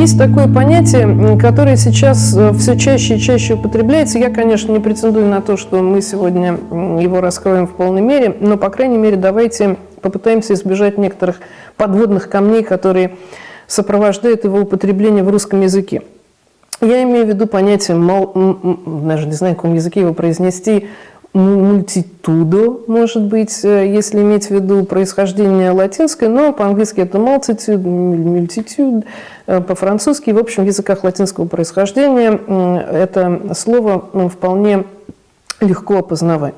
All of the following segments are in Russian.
есть такое понятие, которое сейчас э, все чаще и чаще употребляется. Я, конечно, не претендую на то, что мы сегодня его раскроем в полной мере, но, по крайней мере, давайте попытаемся избежать некоторых подводных камней, которые сопровождают его употребление в русском языке. Я имею в виду понятие, даже не знаю, на каком языке его произнести, мультитудо, может быть, э, если иметь в виду происхождение латинское, но по-английски это multitude, multitude, э, по-французски, в общем, в языках латинского происхождения это слово вполне легко опознавать.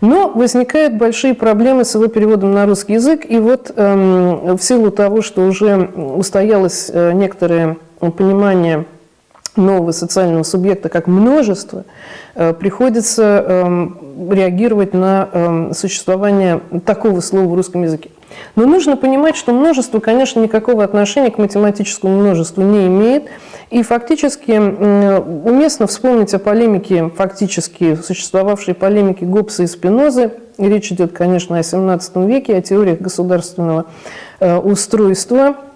Но возникают большие проблемы с его переводом на русский язык, и вот эм, в силу того, что уже устоялось э, некоторое понимание нового социального субъекта как множество, э, приходится эм, реагировать на эм, существование такого слова в русском языке. Но нужно понимать, что множество, конечно, никакого отношения к математическому множеству не имеет. И фактически уместно вспомнить о полемике, фактически существовавшей полемике Гоббса и Спинозы. Речь идет, конечно, о 17 веке, о теориях государственного э, устройства –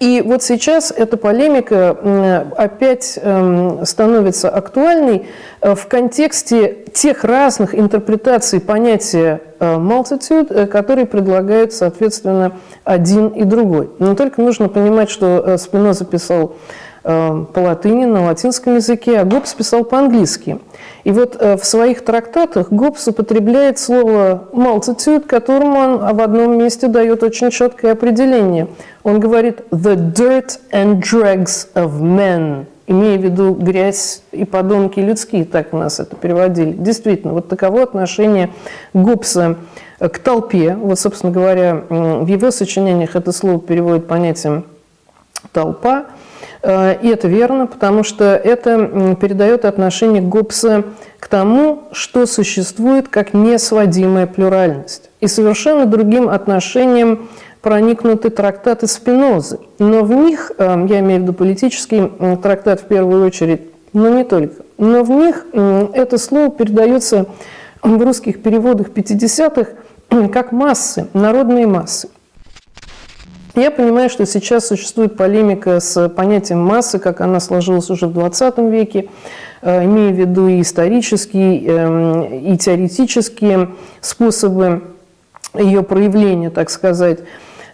и вот сейчас эта полемика опять эм, становится актуальной э, в контексте тех разных интерпретаций понятия э, multitude, э, которые предлагают, соответственно, один и другой. Но только нужно понимать, что Спиноза писал по латыни, на латинском языке, а Гоббс писал по-английски. И вот в своих трактатах Гоббс употребляет слово multitude, которому он в одном месте дает очень четкое определение – он говорит «the dirt and dregs of men», имея в виду грязь и подонки людские, так у нас это переводили. Действительно, вот таково отношение Гоббса к толпе. Вот, собственно говоря, в его сочинениях это слово переводит понятием «толпа». Э, и это верно, потому что это передает отношение Гоббса к тому, что существует как несводимая плюральность. И совершенно другим отношением проникнуты трактаты Спинозы. Но в них, э, я имею в виду политический трактат в первую очередь, но не только, но в них это слово передается в русских переводах 50-х как массы, народные массы. Я понимаю, что сейчас существует полемика с понятием массы, как она сложилась уже в 20 веке, э, имея в виду и исторические, эм, и теоретические способы ее проявления, так сказать.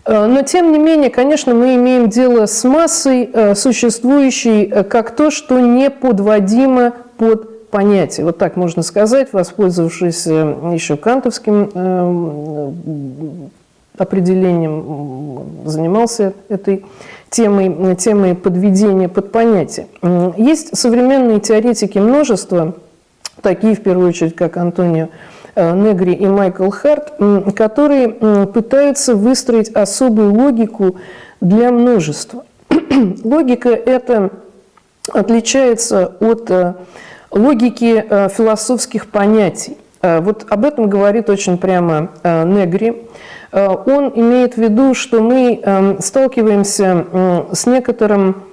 Э, но, тем не менее, конечно, мы имеем дело с массой, э, существующей как то, что не подводимо под понятие. Вот так можно сказать, воспользовавшись еще кантовским определением, занимался этой темой, темой подведения под понятие. Есть современные теоретики множества, такие, в первую очередь, как Антонио Э, Негри и Майкл Харт, которые пытаются выстроить особую логику для множества. Логика эта отличается от э, логики э, философских понятий. Вот об этом говорит очень прямо Негри. Он имеет в виду, что мы сталкиваемся с некоторым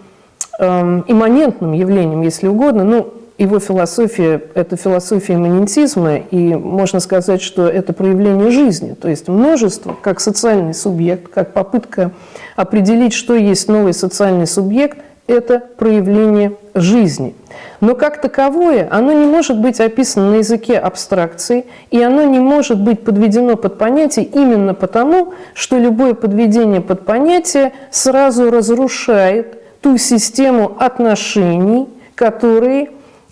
имманентным явлением, если угодно, ну, его философия – это философия имманентизма, и можно сказать, что это проявление жизни, то есть множество, как социальный субъект, как попытка определить, что есть новый социальный субъект – это проявление жизни. Но как таковое оно не может быть описано на языке абстракции, и оно не может быть подведено под понятие именно потому, что любое подведение под понятие сразу разрушает ту систему отношений, которые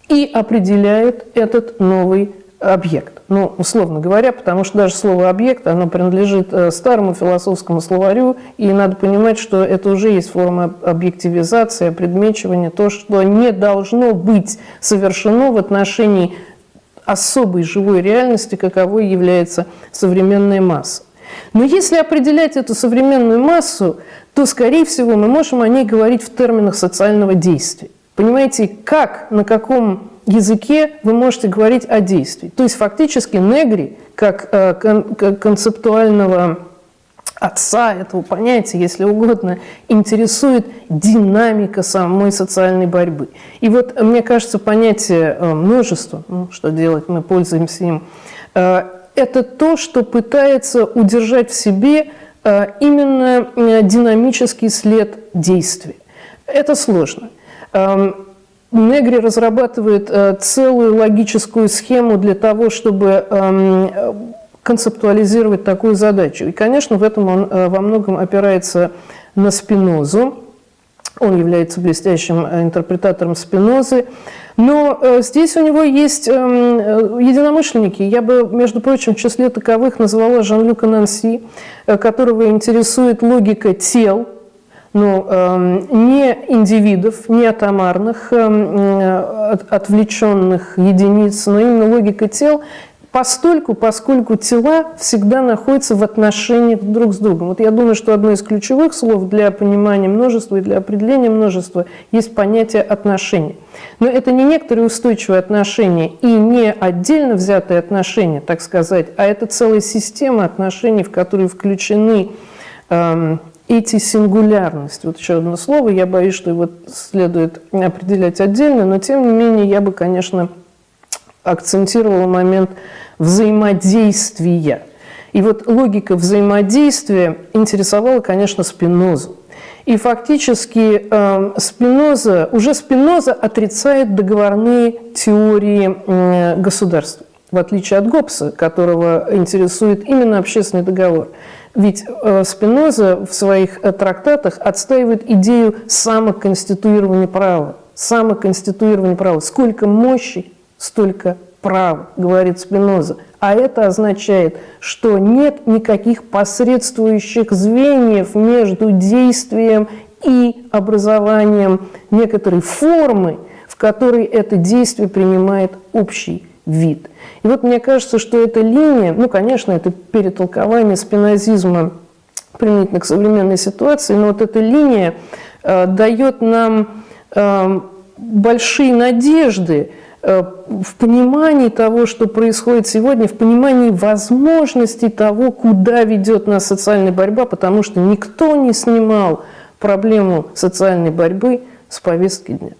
и определяет этот новый объект. Ну, условно говоря, потому что даже слово «объект», оно принадлежит э, старому философскому словарю, и надо понимать, что это уже есть форма объективизации, предмечивания, то, что не должно быть совершено в отношении особой живой реальности, каковой является современная масса. Но если определять эту современную массу, то, скорее всего, мы можем о ней говорить в терминах социального действия. Понимаете, как, на каком языке вы можете говорить о действии. То есть фактически Негри, как, э, концептуального отца этого понятия, если угодно, интересует динамика самой социальной борьбы. И вот, мне кажется, понятие э, множества, ну, что делать, мы пользуемся им, э, это то, что пытается удержать в себе именно динамический след действий. Это сложно. Негри разрабатывает целую логическую схему для того, чтобы эм, концептуализировать такую задачу. И, конечно, в этом он во многом опирается на Спинозу. Он является блестящим интерпретатором Спинозы. Но э, здесь у него есть эм, э, единомышленники. Я бы, между прочим, в числе таковых назвала Жан-Люка Нанси, э, которого интересует логика тел, ну, не индивидов, не атомарных, эм, отвлеченных единиц, но именно логика тел постольку, поскольку тела всегда находятся в отношениях друг с другом. Вот я думаю, что одно из ключевых слов для понимания множества и для определения множества есть понятие отношений. Но это не некоторые устойчивые отношения и не отдельно взятые отношения, так сказать, а это целая система отношений, в которые включены э, эти сингулярности. Вот еще одно слово, я боюсь, что его следует определять отдельно, но тем не менее я бы, конечно, акцентировала момент взаимодействия. И вот логика взаимодействия интересовала, конечно, Спинозу. И фактически э, Спиноза, уже Спиноза отрицает договорные теории э, государства, в отличие от Гоббса, которого интересует именно общественный договор. Ведь э, Спиноза в своих э, трактатах отстаивает идею самоконституирования права. Самоконституирования права. Сколько мощи, столько прав, говорит Спиноза. А это означает, что нет никаких посредствующих звеньев между действием и образованием некоторой формы, в которой это действие принимает общий вид. И вот мне кажется, что эта линия, ну, конечно, это перетолкование спинозизма применительно к современной ситуации, но вот эта линия э, дает нам э, большие надежды, Э, в понимании того, что происходит сегодня, в понимании возможностей того, куда ведет нас социальная борьба, потому что никто не снимал проблему социальной борьбы с повестки дня.